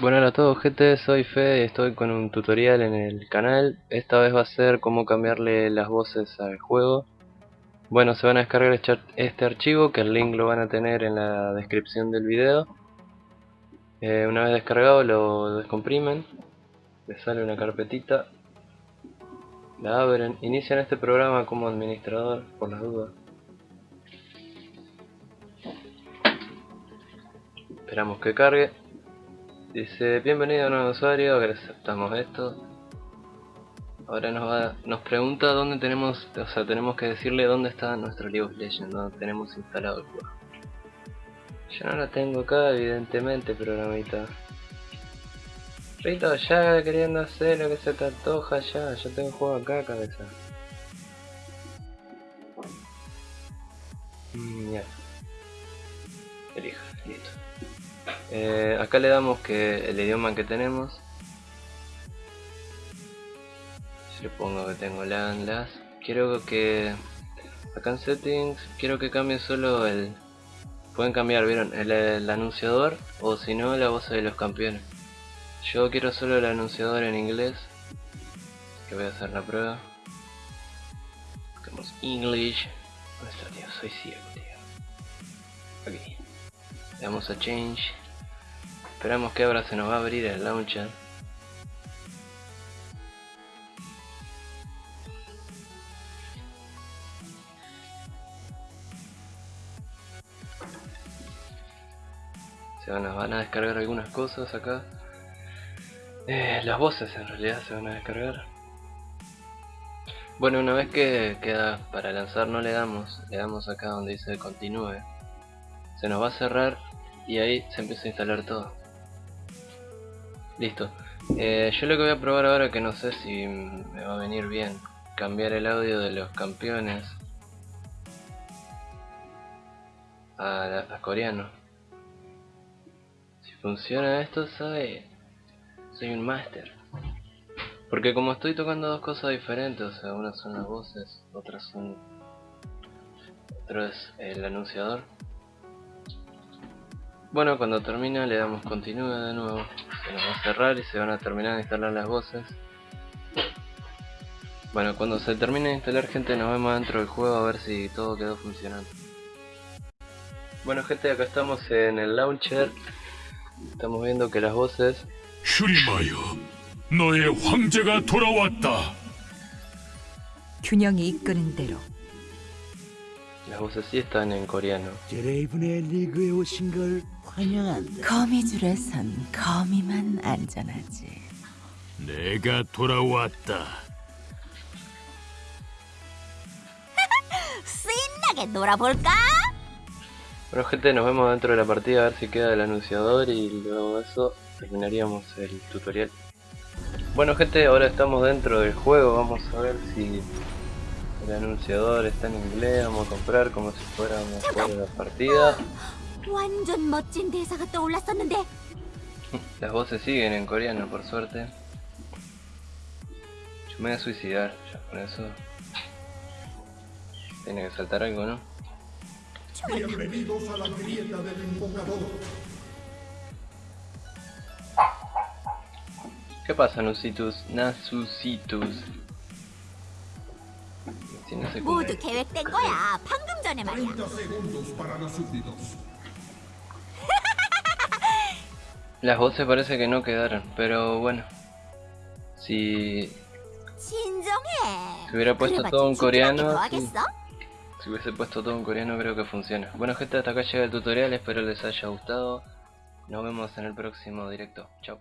Bueno a todos gente, soy Fede y estoy con un tutorial en el canal. Esta vez va a ser cómo cambiarle las voces al juego. Bueno, se van a descargar este, este archivo que el link lo van a tener en la descripción del video. Eh, Una vez descargado lo descomprimen. Les sale una carpetita. La abren, inician este programa como administrador por las dudas. Esperamos que cargue Dice, bienvenido a nuevo usuario, aceptamos esto. Ahora nos va, nos pregunta dónde tenemos, o sea, tenemos que decirle dónde está nuestro League of Legends, donde tenemos instalado el juego. Yo no lo tengo acá, evidentemente, programita. Rito, ya queriendo hacer lo que se te antoja, ya, yo tengo el juego acá, cabeza. Mm, ya. Elija, listo. Eh, acá le damos que el idioma que tenemos. Si le pongo que tengo LAN, LAS. Quiero que acá en settings quiero que cambie solo el pueden cambiar vieron el, anunciador o si no la voz de los campeones yo quiero solo el anunciador en inglés que voy a hacer la prueba buscamos English tío? soy ciego tío aquí le damos a change Esperamos que ahora se nos va a abrir el launcher. Se van a, van a descargar algunas cosas acá. Eh, las voces en realidad se van a descargar. Bueno, una vez que queda para lanzar no le damos, le damos acá donde dice continúe. Se nos va a cerrar y ahí se empieza a instalar todo. Listo. Eh, yo lo que voy a probar ahora que no sé si me va a venir bien cambiar el audio de los campeones a, coreano. Si funciona esto, ¿sabe? Soy un máster. Porque como estoy tocando dos cosas diferentes, o sea, unas son las voces, otras son... Otro es el anunciador. Bueno, cuando termina le damos continúe de nuevo. Se nos va a cerrar y se van a terminar de instalar las voces. Bueno cuando se termine de instalar gente nos vemos dentro del juego a ver si todo quedó funcionando. Bueno gente acá estamos en el launcher. Estamos viendo que las voces las voces sí están en coreano 드레이븐의 리그에 오신 걸 환영한다. 거미줄에선 거미만 안전하지. 내가 돌아왔다. 신나게 놀아볼까? Bueno gente, nos vemos dentro de la partida a ver si queda el anunciador y luego de eso terminaríamos el tutorial. Bueno gente, ahora estamos dentro del juego, vamos a ver si el anunciador está en inglés, vamos a comprar como si fuéramos por la partida. Las voces siguen en coreano, por suerte. Yo me voy a suicidar, ya por eso... Tiene que saltar algo, ¿no? Bienvenidos a la grieta del invocador. ¿Qué pasa, Nusitus? Nasusitus. 모두 계획된 거야. 방금 전에 말이야. 30 segundos para los súbditos. Las voces parece que no quedaron, pero bueno. Si, 진정해. si hubiera puesto 그래봤자 todo en 진정하게 coreano, 더 sí. 하겠어? si hubiese puesto todo en coreano creo que funciona. Bueno gente, hasta acá llega el tutorial, espero les haya gustado. Nos vemos en el próximo directo. Chao.